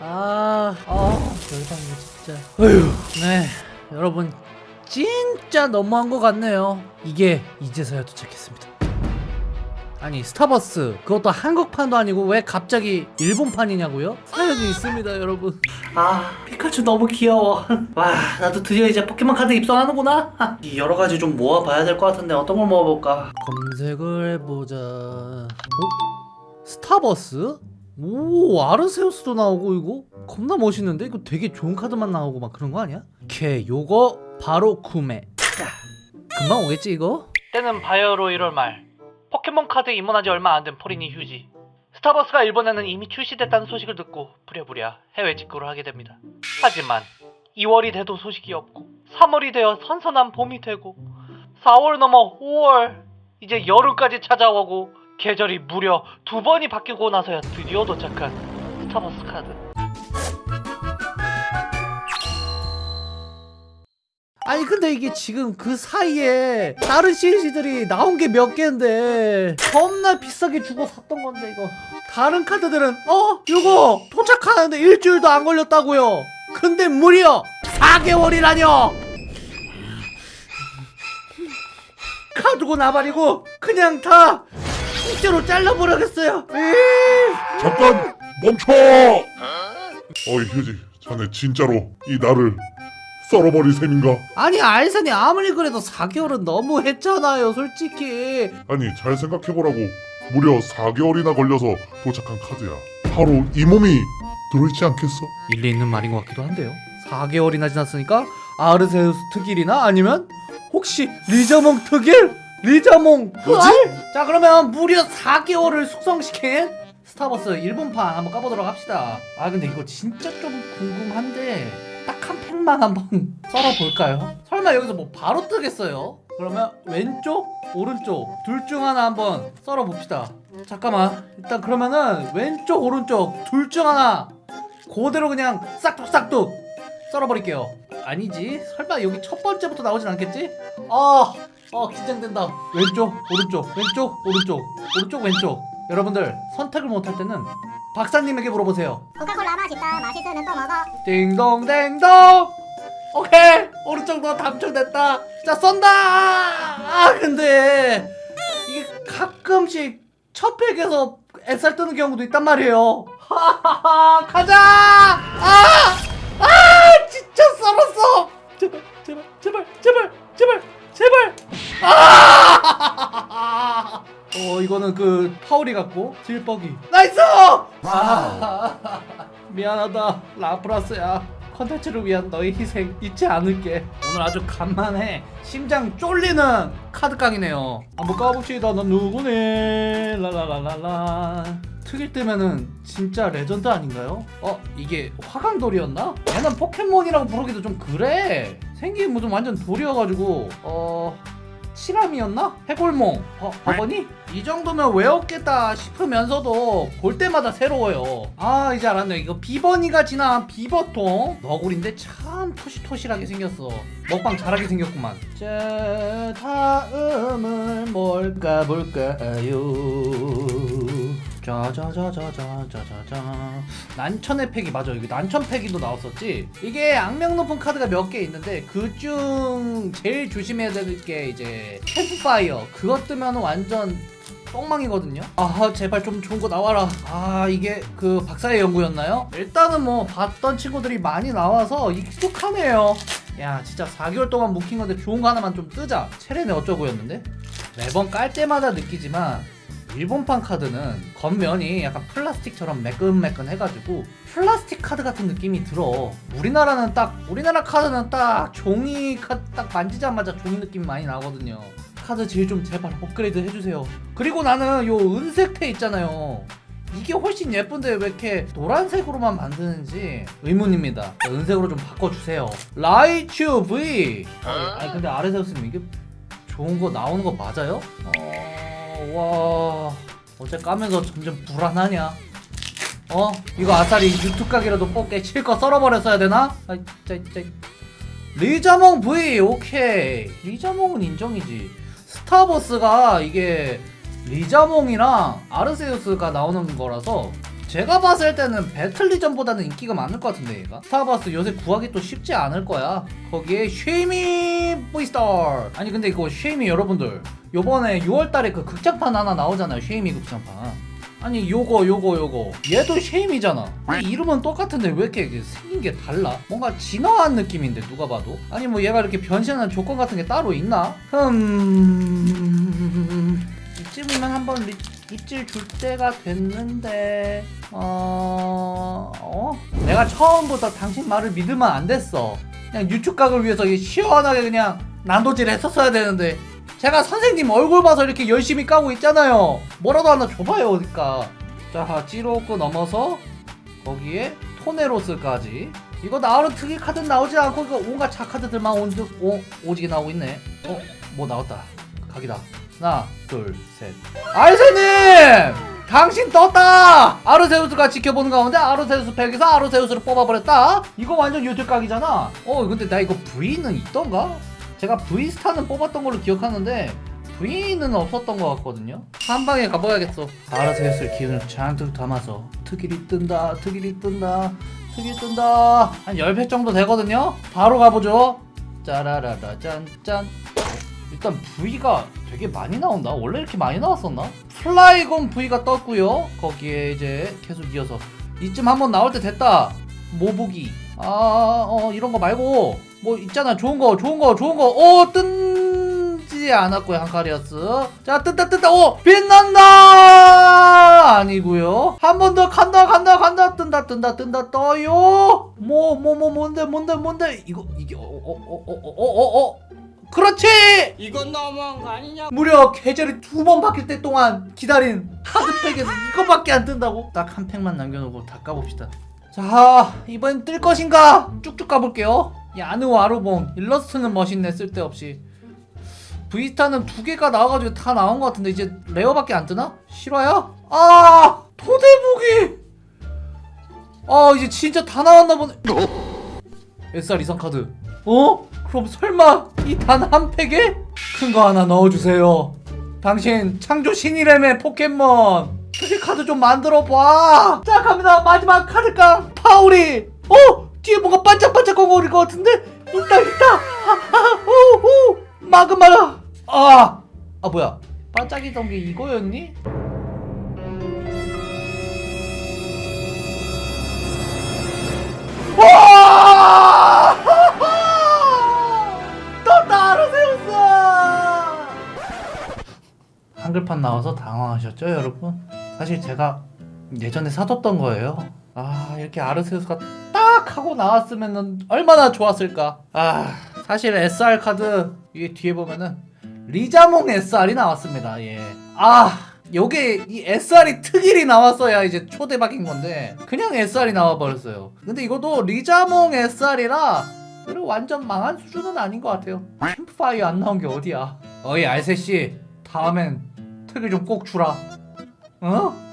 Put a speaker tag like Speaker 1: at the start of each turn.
Speaker 1: 아, 아, 열받네 진짜. 어휴, 네, 여러분 진짜 너무한 것 같네요. 이게 이제서야 도착했습니다. 아니 스타버스 그것도 한국판도 아니고 왜 갑자기 일본판이냐고요? 사연이 있습니다 여러분
Speaker 2: 아 피카츄 너무 귀여워 와 나도 드디어 이제 포켓몬 카드 입성하는구나 여러 가지 좀 모아봐야 될 것 같은데 어떤 걸 모아볼까
Speaker 1: 검색을 해보자 어? 스타버스? 오 아르세우스도 나오고 이거? 겁나 멋있는데? 이거 되게 좋은 카드만 나오고 막 그런 거 아니야? 오케이 요거 바로 구매. 금방 오겠지 이거?
Speaker 2: 때는 바야흐로 1월 말. 포켓몬 카드 입문한 지 얼마 안 된 포리니 휴지. 스타버스가 일본에는 이미 출시됐다는 소식을 듣고 부랴부랴 해외 직구를 하게 됩니다. 하지만 2월이 돼도 소식이 없고 3월이 되어 선선한 봄이 되고 4월 넘어 5월 이제 여름까지 찾아오고 계절이 무려 두 번이 바뀌고 나서야 드디어 도착한 스타버스 카드.
Speaker 1: 아니 근데 이게 지금 그 사이에 다른 CLC들이 나온 게 몇 개인데 겁나 비싸게 주고 샀던 건데 이거. 다른 카드들은 어? 이거 도착하는데 일주일도 안 걸렸다고요. 근데 무려 4개월이라뇨! 카드고 나발이고 그냥 다 통째로 잘라버리겠어요 에이.
Speaker 3: 잠깐 멈춰! 어이 휴지 자네 진짜로 이 나를 썰어버릴 셈인가?
Speaker 1: 아니 알선이 아무리 그래도 4개월은 너무 했잖아요 솔직히
Speaker 3: 아니 잘 생각해보라고 무려 4개월이나 걸려서 도착한 카드야 바로 이 몸이 들어있지 않겠어?
Speaker 1: 일리 있는 말인 것 같기도 한데요 4개월이나 지났으니까 아르세우스 특일이나 아니면 혹시 리자몽 특일? 리자몽
Speaker 3: 뭐지?
Speaker 1: 자 그러면 무려 4개월을 숙성시킨 스타버스 일본판 한번 까보도록 합시다 아 근데 이거 진짜 좀 궁금한데 딱 한 팩만 한번 썰어볼까요? 설마 여기서 뭐 바로 뜨겠어요? 그러면 왼쪽 오른쪽 둘 중 하나 한번 썰어봅시다 잠깐만 일단 그러면은 왼쪽 오른쪽 둘 중 하나 그대로 그냥 싹둑싹둑 썰어버릴게요 아니지 설마 여기 첫 번째부터 나오진 않겠지? 아, 어 긴장된다. 왼쪽 오른쪽 왼쪽 오른쪽 오른쪽 왼쪽. 여러분들 선택을 못할 때는 박사님에게 물어보세요.
Speaker 4: 코카콜라 맛있다. 맛있으면 또 먹어.
Speaker 1: 딩동댕동! 오케이! 오른쪽도 당첨됐다. 자 쏜다! 아 근데 이게 가끔씩 첫 팩에서 엑살 뜨는 경우도 있단 말이에요. 하하하 가자! 아! 아 진짜 썰었어! 제발 제발 제발 제발 제발 제발 아! 어 이거는 그 파울이 같고 질뻑이 나이스! 아, 미안하다 라프라스야. 컨텐츠를 위한 너의 희생 잊지 않을게. 오늘 아주 간만에 심장 쫄리는 카드깡이네요. 한번 까봅시다 넌 누구네 라라라라라. 특일 뜨면은 진짜 레전드 아닌가요? 어 이게 화강돌이었나? 얘는 포켓몬이라고 부르기도 좀 그래. 생긴 뭐좀 완전 돌이어가지고 어... 치람이었나? 해골몽. 어, 비버니? 이 정도면 외웠겠다 싶으면서도 볼 때마다 새로워요. 아 이제 알았네. 이거 비버니가 진화한 비버통. 너구리인데 참 토실토실하게 생겼어. 먹방 잘하게 생겼구만. 자 다음은 뭘까 볼까요 짜자자자자자자자. 난천의 팩이 맞아. 이거 난천 팩이도 나왔었지. 이게 악명 높은 카드가 몇 개 있는데 그중 제일 조심해야 될 게 이제 캠프파이어. 그것 뜨면 완전 똥망이거든요. 아 제발 좀 좋은 거 나와라. 아 이게 그 박사의 연구였나요? 일단은 뭐 봤던 친구들이 많이 나와서 익숙하네요. 야 진짜 4개월 동안 묵힌 건데 좋은 거 하나만 좀 뜨자. 체레네 어쩌고였는데? 매번 깔 때마다 느끼지만 일본판 카드는 겉면이 약간 플라스틱처럼 매끈매끈 해가지고 플라스틱 카드 같은 느낌이 들어. 우리나라는 딱 우리나라 카드는 딱 종이 카드 딱 만지자마자 종이 느낌이 많이 나거든요. 카드 질 좀 제발 업그레이드 해주세요. 그리고 나는 요 은색 테 있잖아요. 이게 훨씬 예쁜데 왜 이렇게 노란색으로만 만드는지 의문입니다. 은색으로 좀 바꿔주세요. 라이츄 V 아니 근데 아르세우스님 이게 좋은 거 나오는 거 맞아요? 어... 와... 어째 까면서 점점 불안하냐? 어? 이거 아싸리 유튜브 각이라도 뽑게 실컷 썰어버렸어야 되나? 아, 진짜, 진짜. 리자몽 V 오케이 리자몽은 인정이지 스타버스가 이게 리자몽이랑 아르세우스가 나오는 거라서 제가 봤을 때는 배틀리전보다는 인기가 많을 것 같은데 얘가? 스타버스 요새 구하기 또 쉽지 않을 거야. 거기에 쉐이미 브이스타 아니 근데 이거 쉐이미 여러분들. 요번에 6월달에 그 극장판 하나 나오잖아요 쉐이미 극장판. 아니 요거 요거 요거. 얘도 쉐이미잖아. 이 이름은 똑같은데 왜 이렇게 생긴 게 달라? 뭔가 진화한 느낌인데 누가 봐도. 아니 뭐 얘가 이렇게 변신하는 조건 같은 게 따로 있나? 흠... 이쯤이면 한번 리- 입질 줄 때가 됐는데 어... 어? 내가 처음부터 당신 말을 믿으면 안 됐어 그냥 유축각을 위해서 시원하게 그냥 난도질 했었어야 되는데 제가 선생님 얼굴 봐서 이렇게 열심히 까고 있잖아요. 뭐라도 하나 줘봐요, 어디까. 자, 찌로크 넘어서 거기에 토네로스까지. 이거 나오는 특이 카드 나오지 않고 이거 온갖 자 카드들만 온, 오, 오지게 나오고 있네. 어, 뭐 나왔다. 각이다. 하나, 둘, 셋. 알세님! 당신 떴다! 아르세우스가 지켜보는 가운데 아르세우스 팩에서 아르세우스를 뽑아버렸다? 이거 완전 유튜각이잖아. 어, 근데 나 이거 V는 있던가? 제가 V스타는 뽑았던 걸로 기억하는데 V는 없었던 것 같거든요 한 방에 가봐야겠어 했을 기운을 잔뜩 담아서 특일이 뜬다 특일이 뜬다 특일이 뜬다 한 10회 정도 되거든요 바로 가보죠 짜라라라 짠짠 일단 V가 되게 많이 나온다. 원래 이렇게 많이 나왔었나? 플라이곤 V가 떴고요. 거기에 이제 계속 이어서. 이쯤 한번 나올 때 됐다. 모부기. 아 어 이런 거 말고. 뭐 있잖아. 좋은 거 좋은 거 좋은 거어 뜨지 않았고요 한카리아스. 자 뜬다 뜬다. 오 빛난다! 아니고요. 한 번 더 간다 간다 간다. 뜬다 뜬다 뜬다. 떠요. 뭐 뭐 뭐 뭔데 뭔데 뭔데? 이거 이게 어 어 어 어 어 어어 그렇지
Speaker 5: 이건 너무한 거 아니냐?
Speaker 1: 무려 계절이 두 번 바뀔 때 동안 기다린 카드팩에서 이거밖에 안 뜬다고? 딱 한 팩만 남겨놓고 다 까봅시다 자 이번엔 뜰 것인가? 쭉쭉 까볼게요 야느와르몽 일러스트는 멋있네 쓸데없이 브이스타는 두 개가 나와가지고 다 나온 것 같은데 이제 레어밖에 안 뜨나? 실화야? 아 토대부기 아 이제 진짜 다 나왔나 보네 SR 이상 카드 어? 그럼 설마 이 단 한 팩에? 큰 거 하나 넣어주세요 당신 창조 신이라며 포켓몬 특이 카드 좀 만들어 봐. 자 갑니다 마지막 카드깡 파우리. 어 뒤에 뭔가 반짝반짝한 거릴 것 같은데 있다 있다. 마그마라. 아아 아, 뭐야 반짝이던 게 이거였니? 한글판 나와서 당황하셨죠 여러분? 사실 제가 예전에 사뒀던 거예요. 아 이렇게 아르세우스가 딱 하고 나왔으면 얼마나 좋았을까? 아 사실 SR 카드 이게 뒤에 보면은 리자몽 SR이 나왔습니다. 예아 요게 이 SR이 특일이 나왔어야 이제 초대박인 건데 그냥 SR이 나와버렸어요. 근데 이것도 리자몽 SR이라 그리고 완전 망한 수준은 아닌 것 같아요. 캠프파이어 안 나온 게 어디야? 어이 알세씨. 다음엔 특일 좀꼭 주라 어?